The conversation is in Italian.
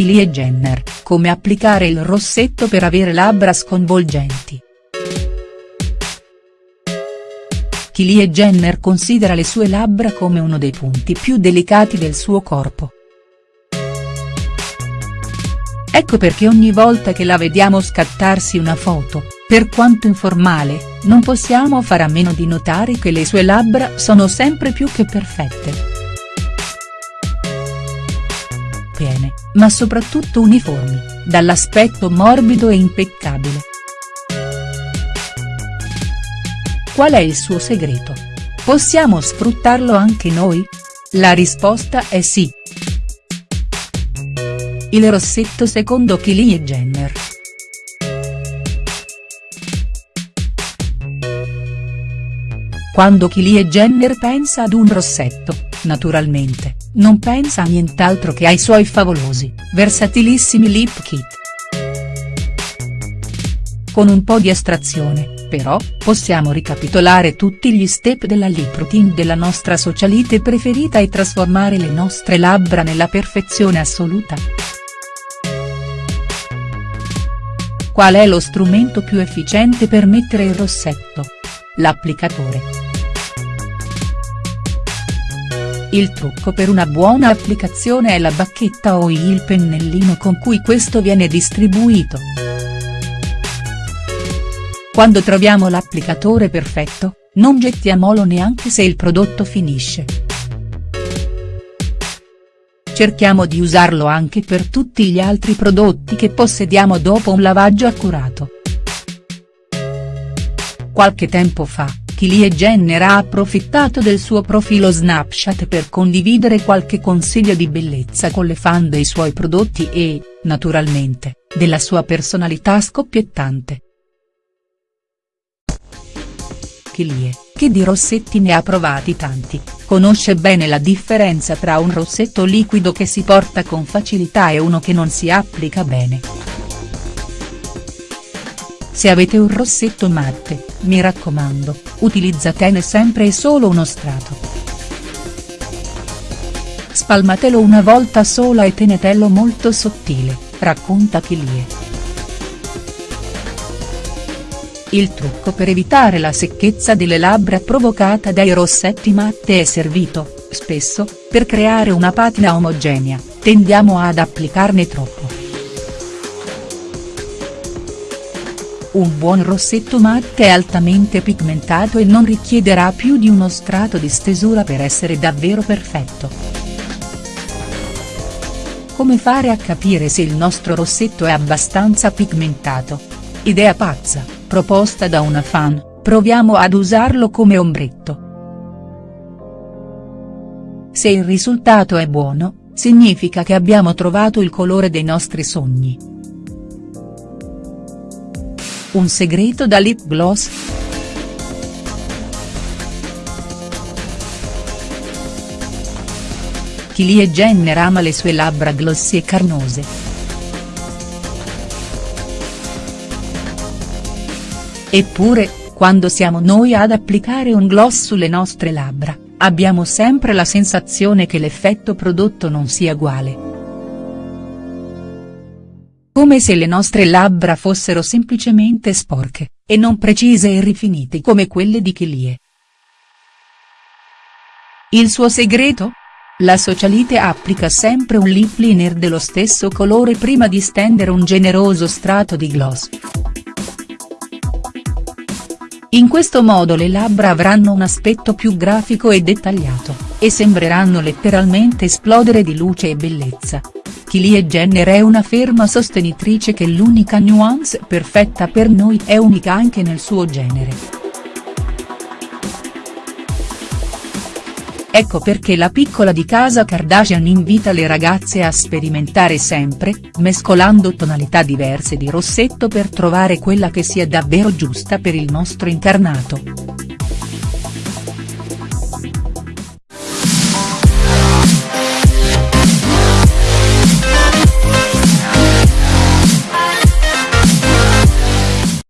Kylie Jenner, come applicare il rossetto per avere labbra sconvolgenti. Kylie Jenner considera le sue labbra come uno dei punti più delicati del suo corpo. Ecco perché ogni volta che la vediamo scattarsi una foto, per quanto informale, non possiamo fare a meno di notare che le sue labbra sono sempre più che perfette. Piene, ma soprattutto uniformi, dall'aspetto morbido e impeccabile. Qual è il suo segreto? Possiamo sfruttarlo anche noi? La risposta è sì. Il rossetto secondo Kylie Jenner. Quando Kylie Jenner pensa ad un rossetto, naturalmente, non pensa a nient'altro che ai suoi favolosi, versatilissimi lip kit. Con un po' di astrazione, però, possiamo ricapitolare tutti gli step della lip routine della nostra socialite preferita e trasformare le nostre labbra nella perfezione assoluta. Qual è lo strumento più efficiente per mettere il rossetto? L'applicatore. Il trucco per una buona applicazione è la bacchetta o il pennellino con cui questo viene distribuito. Quando troviamo l'applicatore perfetto, non gettiamolo neanche se il prodotto finisce cerchiamo di usarlo anche per tutti gli altri prodotti che possediamo dopo un lavaggio accurato. Qualche tempo fa, Kylie Jenner ha approfittato del suo profilo Snapchat per condividere qualche consiglio di bellezza con le fan dei suoi prodotti e, naturalmente, della sua personalità scoppiettante. Kylie, che di rossetti ne ha provati tanti, conosce bene la differenza tra un rossetto liquido che si porta con facilità e uno che non si applica bene. Se avete un rossetto matte, mi raccomando, utilizzatene sempre e solo uno strato. Spalmatelo una volta sola e tenetelo molto sottile, racconta Kylie. Il trucco per evitare la secchezza delle labbra provocata dai rossetti matte è servito, spesso, per creare una patina omogenea, tendiamo ad applicarne troppo. Un buon rossetto matte è altamente pigmentato e non richiederà più di uno strato di stesura per essere davvero perfetto. Come fare a capire se il nostro rossetto è abbastanza pigmentato? Idea pazza proposta da una fan, proviamo ad usarlo come ombretto. Se il risultato è buono, significa che abbiamo trovato il colore dei nostri sogni. Un segreto da lip gloss?. Kylie Jenner ama le sue labbra glossy e carnose. Eppure, quando siamo noi ad applicare un gloss sulle nostre labbra, abbiamo sempre la sensazione che l'effetto prodotto non sia uguale. Come se le nostre labbra fossero semplicemente sporche, e non precise e rifinite come quelle di Kylie. Il suo segreto? La socialite applica sempre un lip liner dello stesso colore prima di stendere un generoso strato di gloss. In questo modo le labbra avranno un aspetto più grafico e dettagliato, e sembreranno letteralmente esplodere di luce e bellezza. Kylie Jenner è una ferma sostenitrice che l'unica nuance perfetta per noi è unica anche nel suo genere. Ecco perché la piccola di casa Kardashian invita le ragazze a sperimentare sempre, mescolando tonalità diverse di rossetto per trovare quella che sia davvero giusta per il nostro incarnato.